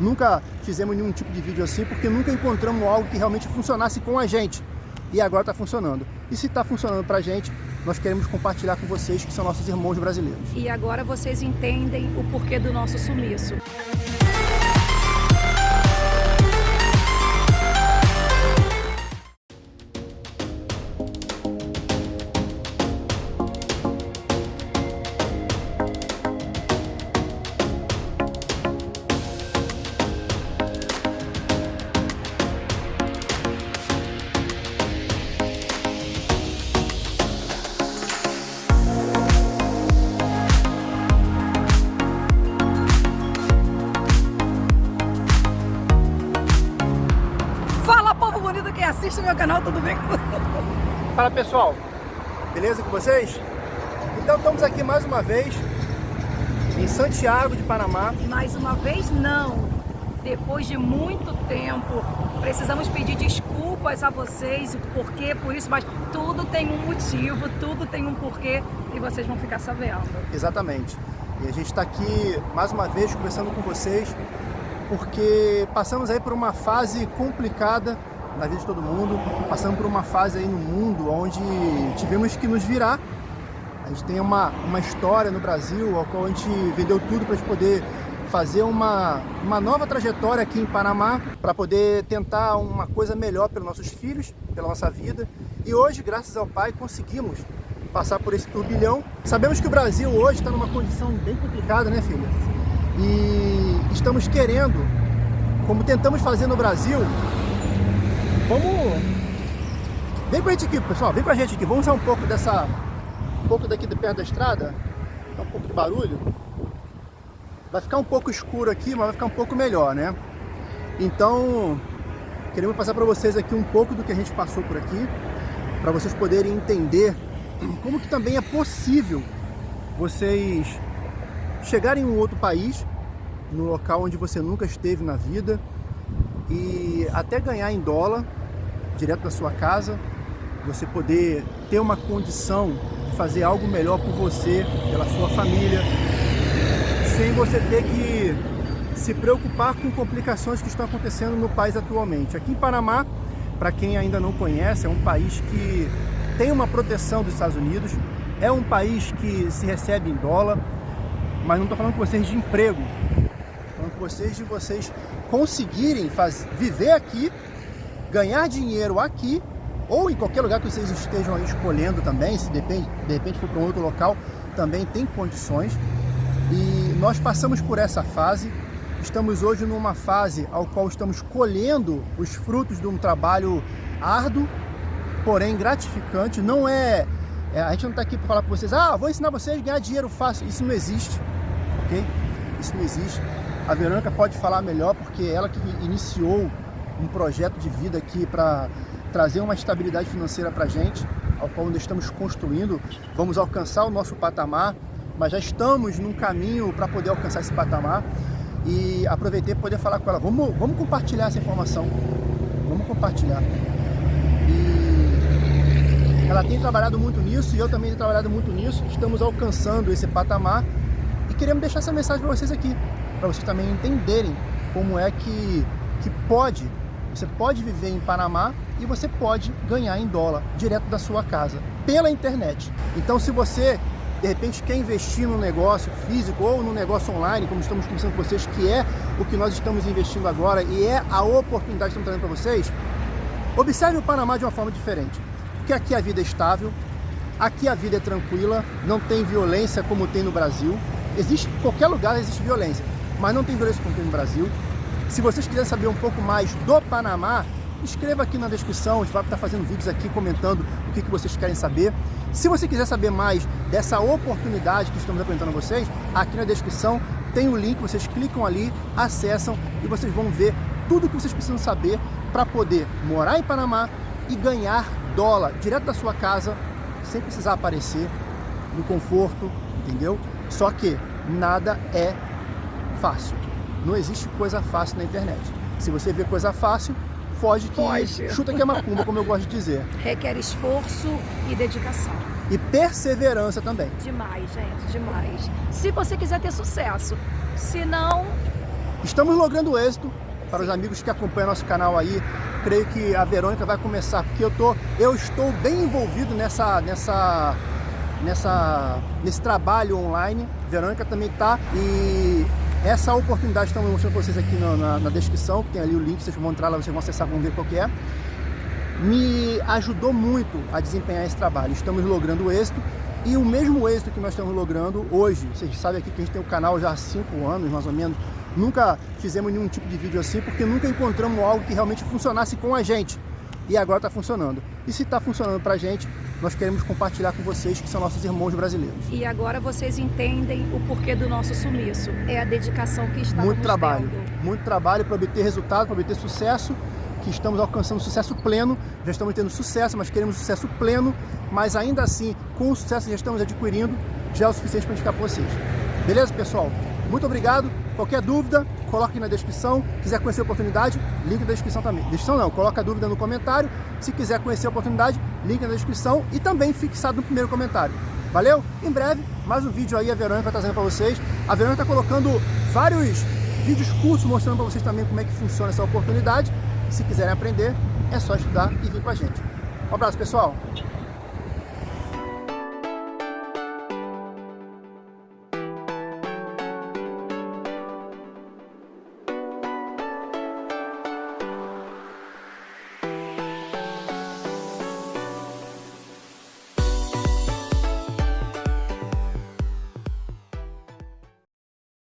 Nunca fizemos nenhum tipo de vídeo assim, porque nunca encontramos algo que realmente funcionasse com a gente. E agora está funcionando. E se está funcionando para a gente, nós queremos compartilhar com vocês, que são nossos irmãos brasileiros. E agora vocês entendem o porquê do nosso sumiço. Meu canal, tudo bem com Fala pessoal, beleza com vocês? Então estamos aqui mais uma vez em Santiago de Panamá. Mais uma vez não, depois de muito tempo, precisamos pedir desculpas a vocês, o porquê, por isso, mas tudo tem um motivo, tudo tem um porquê e vocês vão ficar sabendo. Exatamente. E a gente está aqui mais uma vez conversando com vocês porque passamos aí por uma fase complicada na vida de todo mundo, passando por uma fase aí no mundo onde tivemos que nos virar. A gente tem uma, uma história no Brasil, ao qual a gente vendeu tudo para poder fazer uma, uma nova trajetória aqui em Panamá, para poder tentar uma coisa melhor pelos nossos filhos, pela nossa vida. E hoje, graças ao Pai, conseguimos passar por esse turbilhão. Sabemos que o Brasil hoje está numa condição bem complicada, né filha? E estamos querendo, como tentamos fazer no Brasil, Vamos... Vem com a gente aqui, pessoal. Vem com a gente aqui. Vamos usar um pouco dessa... Um pouco daqui de perto da estrada. Dá um pouco de barulho. Vai ficar um pouco escuro aqui, mas vai ficar um pouco melhor, né? Então, queremos passar para vocês aqui um pouco do que a gente passou por aqui, para vocês poderem entender como que também é possível vocês chegarem em um outro país, no local onde você nunca esteve na vida, e até ganhar em dólar, direto da sua casa, você poder ter uma condição de fazer algo melhor por você, pela sua família, sem você ter que se preocupar com complicações que estão acontecendo no país atualmente. Aqui em Panamá, para quem ainda não conhece, é um país que tem uma proteção dos Estados Unidos, é um país que se recebe em dólar, mas não estou falando com vocês de emprego, estou falando com vocês de vocês conseguirem faz, viver aqui, ganhar dinheiro aqui, ou em qualquer lugar que vocês estejam escolhendo também, se depende, de repente for para um outro local, também tem condições. E nós passamos por essa fase, estamos hoje numa fase ao qual estamos colhendo os frutos de um trabalho árduo, porém gratificante. Não é, é a gente não está aqui para falar para vocês, ah, vou ensinar vocês a ganhar dinheiro fácil. Isso não existe, ok? Isso não existe. A Verônica pode falar melhor porque ela que iniciou um projeto de vida aqui para trazer uma estabilidade financeira para a gente, ao qual nós estamos construindo. Vamos alcançar o nosso patamar, mas já estamos num caminho para poder alcançar esse patamar. E aproveitei para poder falar com ela, vamos, vamos compartilhar essa informação, vamos compartilhar. E ela tem trabalhado muito nisso e eu também tenho trabalhado muito nisso, estamos alcançando esse patamar e queremos deixar essa mensagem para vocês aqui para vocês também entenderem como é que, que pode, você pode viver em Panamá e você pode ganhar em dólar direto da sua casa, pela internet. Então se você de repente quer investir no negócio físico ou no negócio online, como estamos conversando com vocês, que é o que nós estamos investindo agora e é a oportunidade que estamos trazendo para vocês, observe o Panamá de uma forma diferente. Porque aqui a vida é estável, aqui a vida é tranquila, não tem violência como tem no Brasil. Existe, em qualquer lugar existe violência mas não tem violência contra no Brasil. Se vocês quiserem saber um pouco mais do Panamá, escreva aqui na descrição, a gente vai estar fazendo vídeos aqui comentando o que, vocês querem saber. Se você quiser saber mais dessa oportunidade que estamos apresentando a vocês, aqui na descrição tem o link, vocês clicam ali, acessam e vocês vão ver tudo o que vocês precisam saber para poder morar em Panamá e ganhar dólar direto da sua casa, sem precisar aparecer, no conforto, entendeu? Só que nada é fácil. Não existe coisa fácil na internet. Se você vê coisa fácil, foge que foge. chuta que é macumba, como eu gosto de dizer. Requer esforço e dedicação. E perseverança também. Demais, gente, demais. Se você quiser ter sucesso. Se não... Estamos logrando êxito para os amigos que acompanham nosso canal aí. Creio que a Verônica vai começar, porque eu, tô, eu estou bem envolvido nessa, nessa, nessa, nesse trabalho online. A Verônica também está e essa oportunidade estamos mostrando para vocês aqui na, na, na, descrição, que tem ali o link, vocês vão entrar lá, vocês vão acessar, vão ver qual que é. Me ajudou muito a desempenhar esse trabalho. Estamos logrando êxito e o mesmo êxito que nós estamos logrando hoje, vocês sabem aqui que a gente tem o canal já há 5 anos, mais ou menos, Nunca fizemos nenhum tipo de vídeo assim, porque nunca encontramos algo que realmente funcionasse com a gente. E agora está funcionando. E se está funcionando para a gente, nós queremos compartilhar com vocês, que são nossos irmãos brasileiros. E agora vocês entendem o porquê do nosso sumiço. É a dedicação que está Muito trabalho. Tendo. Muito trabalho para obter resultado, para obter sucesso, que estamos alcançando sucesso pleno. Já estamos tendo sucesso, mas queremos sucesso pleno. Mas ainda assim, com o sucesso que já estamos adquirindo, já é o suficiente para indicar para vocês. Beleza, pessoal? Muito obrigado. Qualquer dúvida, coloque aqui na descrição. Quiser conhecer a oportunidade, link na descrição também. Descrição não, coloca a dúvida no comentário. Se quiser conhecer a oportunidade, link na descrição e também fixado no primeiro comentário. Valeu? Em breve, mais um vídeo aí a Verônica vai trazendo para vocês. A Verônica está colocando vários vídeos cursos mostrando para vocês também como é que funciona essa oportunidade. Se quiserem aprender, é só estudar e vir com a gente. Um abraço, pessoal!